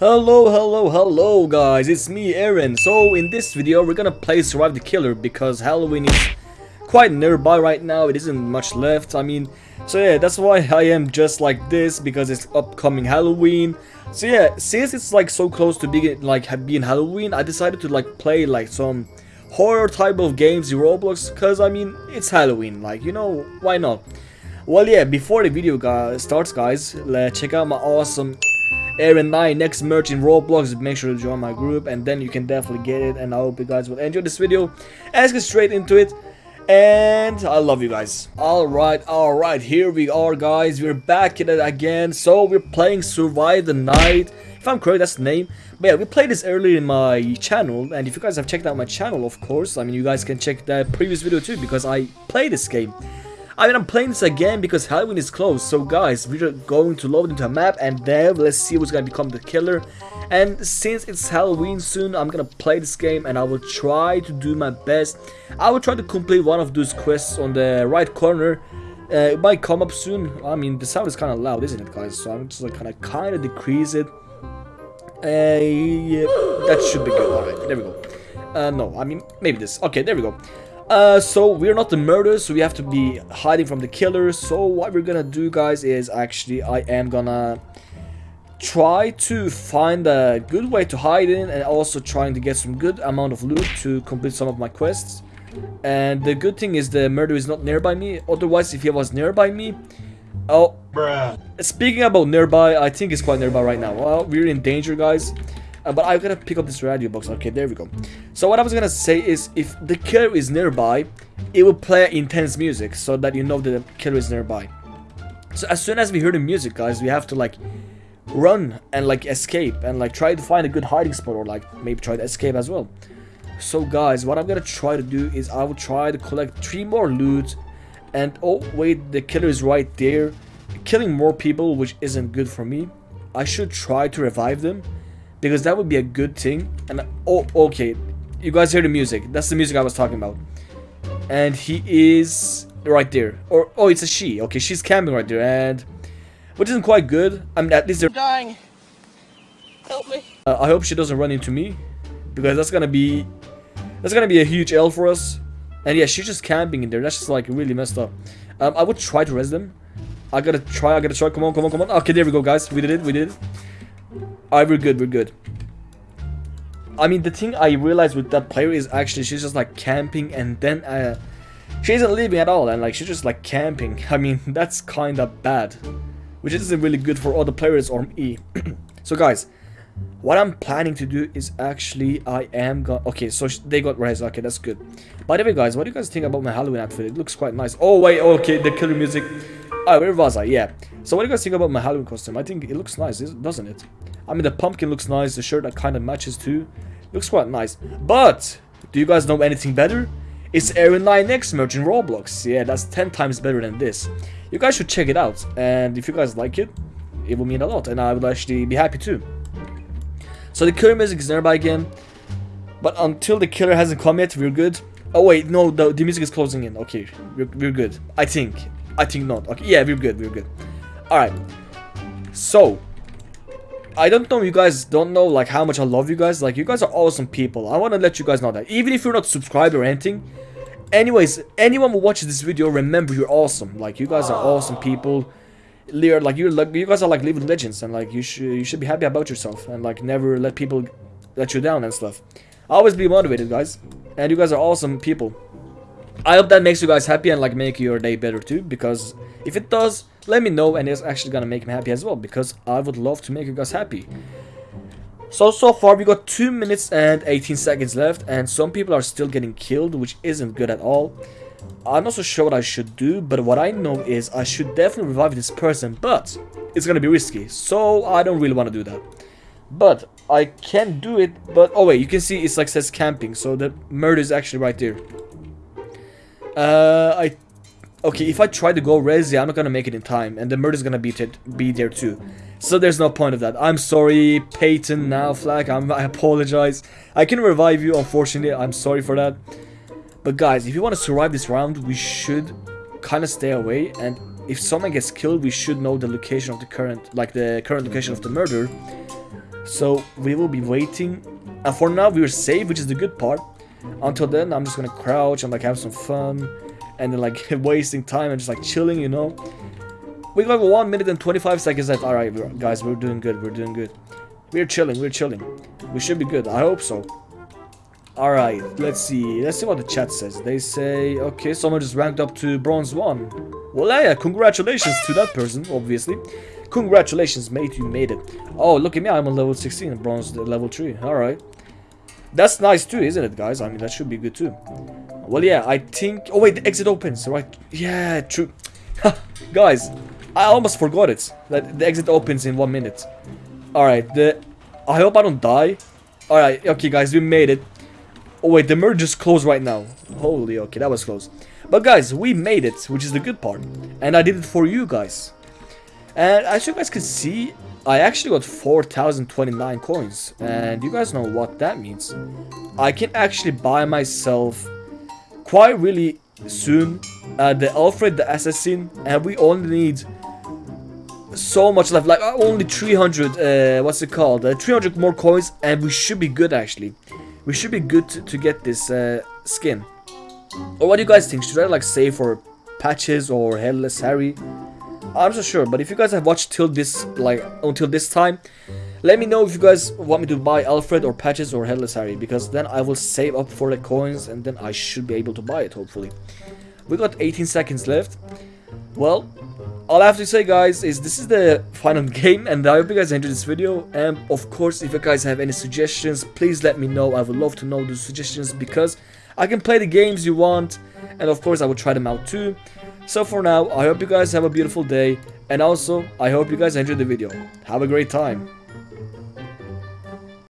Hello, hello, hello guys, it's me Aaron. So in this video we're gonna play Survive the Killer because Halloween is quite nearby right now, it isn't much left, I mean, so yeah, that's why I am just like this because it's upcoming Halloween. So yeah, since it's like so close to being like being Halloween, I decided to like play like some horror type of games in Roblox because I mean, it's Halloween, like you know, why not? Well yeah, before the video guys, starts guys, let's check out my awesome Aaron 9X merch in Roblox. Make sure to join my group and then you can definitely get it. And I hope you guys will enjoy this video. Let's get straight into it. And I love you guys. Alright, alright, here we are guys. We're back at it again. So we're playing Survive the Night. If I'm correct, that's the name. But yeah, we played this earlier in my channel. And if you guys have checked out my channel, of course, I mean, you guys can check that previous video too. Because I play this game. I mean, I'm playing this again because Halloween is close. So guys, we're going to load into a map and then let's see what's going to become the killer. And since it's Halloween soon, I'm to play this game and I will try to do my best. I will try to complete one of those quests on the right corner. Uh, it might come up soon. I mean, the sound is kind of loud, isn't it, guys? So I'm just like kind of kind of decrease it. Uh, yeah, that should be good. Alright, there we go. Uh, no, I mean, maybe this. Okay, there we go. Uh, so we're not the murderers, so we have to be hiding from the killers. So what we're gonna do, guys, is actually I am gonna try to find a good way to hide in and also trying to get some good amount of loot to complete some of my quests. And the good thing is the murderer is not nearby me. Otherwise, if he was nearby me, oh, Bruh. speaking about nearby, I think it's quite nearby right now. Well, we're in danger, guys. Uh, but I gotta pick up this radio box. Okay, there we go. So what I was gonna say is, if the killer is nearby, it will play intense music so that you know that the killer is nearby. So as soon as we hear the music, guys, we have to like run and like escape and like try to find a good hiding spot or like maybe try to escape as well. So guys, what I'm gonna try to do is I will try to collect three more loot and oh wait, the killer is right there, killing more people, which isn't good for me. I should try to revive them because that would be a good thing. And oh, okay, you guys hear the music? That's the music I was talking about. And he is right there. Or oh, it's a she. Okay, she's camping right there, and which isn't quite good. I mean, at least they're dying. Help me. Uh, I hope she doesn't run into me, because that's gonna be that's gonna be a huge L for us. And yeah, she's just camping in there. That's just like really messed up. Um, I would try to res them. I gotta try. I gotta try. Come on, come on, come on. Okay, there we go, guys. We did it. We did it. Alright, we're good, we're good. I mean, the thing I realized with that player is actually she's just like camping and then uh, she isn't leaving at all and like she's just like camping. I mean, that's kind of bad. Which isn't really good for other players or me. so guys, what I'm planning to do is actually I am going okay so they got res okay that's good. By the way guys what do you guys think about my Halloween outfit? It looks quite nice. Oh wait okay the killer music. Oh where was I? Yeah. So what do you guys think about my Halloween costume? I think it looks nice doesn't it I mean, the pumpkin looks nice. The shirt that kind of matches too. Looks quite nice. But, do you guys know anything better? It's Aaron 9X merch in Roblox. Yeah, that's 10 times better than this. You guys should check it out. And if you guys like it, it will mean a lot. And I would actually be happy too. So the killer music is nearby again. But until the killer hasn't come yet, we're good. Oh wait, no, the, the music is closing in. Okay, we're, we're good. I think. I think not. Okay, yeah, we're good, we're good. Alright. So, I don't know you guys don't know like how much I love you guys. Like you guys are awesome people. I want to let you guys know that. Even if you're not subscribed or anything. Anyways, anyone who watches this video, remember you're awesome. Like you guys are awesome people. You're like you're like you guys are like living legends and like you should you should be happy about yourself and like never let people let you down and stuff. Always be motivated guys. And you guys are awesome people. I hope that makes you guys happy and like make your day better too because if it does let me know and it's actually gonna make me happy as well because I would love to make you guys happy. So, so far we got 2 minutes and 18 seconds left and some people are still getting killed which isn't good at all. I'm not so sure what I should do but what I know is I should definitely revive this person but it's gonna be risky so I don't really want to do that. But I can do it but oh wait you can see it's like says camping so the murder is actually right there. Uh, I Okay, if I try to go Resi, I'm not gonna make it in time, and the murder's gonna be, be there too. So there's no point of that. I'm sorry, Peyton, now Flag, I'm, I apologize. I can revive you, unfortunately, I'm sorry for that. But guys, if you want to survive this round, we should kind of stay away, and if someone gets killed, we should know the location of the current, like the current location of the murder. So we will be waiting. And for now, we're safe, which is the good part. Until then, I'm just gonna crouch and like have some fun. And then like wasting time and just like chilling, you know. We got 1 minute and 25 seconds left. Alright, guys, we're doing good. We're doing good. We're chilling. We're chilling. We should be good. I hope so. Alright, let's see. Let's see what the chat says. They say, okay, someone just ranked up to bronze 1. Well, yeah, congratulations to that person, obviously. Congratulations, mate, you made it. Oh, look at me, I'm on level 16, bronze level 3. Alright. That's nice too, isn't it, guys? I mean, that should be good too. Well, yeah, I think... Oh, wait, the exit opens, right? Yeah, true. guys, I almost forgot it. That the exit opens in one minute. Alright, the... I hope I don't die. Alright, okay, guys, we made it. Oh wait, the merge is closed right now. Holy, okay, that was close. But guys, we made it, which is the good part. And I did it for you guys. And as you guys can see, I actually got 4,029 coins. And you guys know what that means. I can actually buy myself quite really soon uh, the Alfred the Assassin. And we only need so much left. Like only 300, uh, what's it called? Uh, 300 more coins and we should be good actually we should be good to, to get this uh, skin. Or what do you guys think? Should I like save for patches or headless Harry? I'm not sure, but if you guys have watched till this like until this time, let me know if you guys want me to buy Alfred or patches or headless Harry because then I will save up for the coins and then I should be able to buy it hopefully. We got 18 seconds left. Well, all I have to say guys is this is the final game and I hope you guys enjoyed this video. And of course if you guys have any suggestions please let me know. I would love to know those suggestions because I can play the games you want and of course I will try them out too. So for now I hope you guys have a beautiful day and also I hope you guys enjoyed the video. Have a great time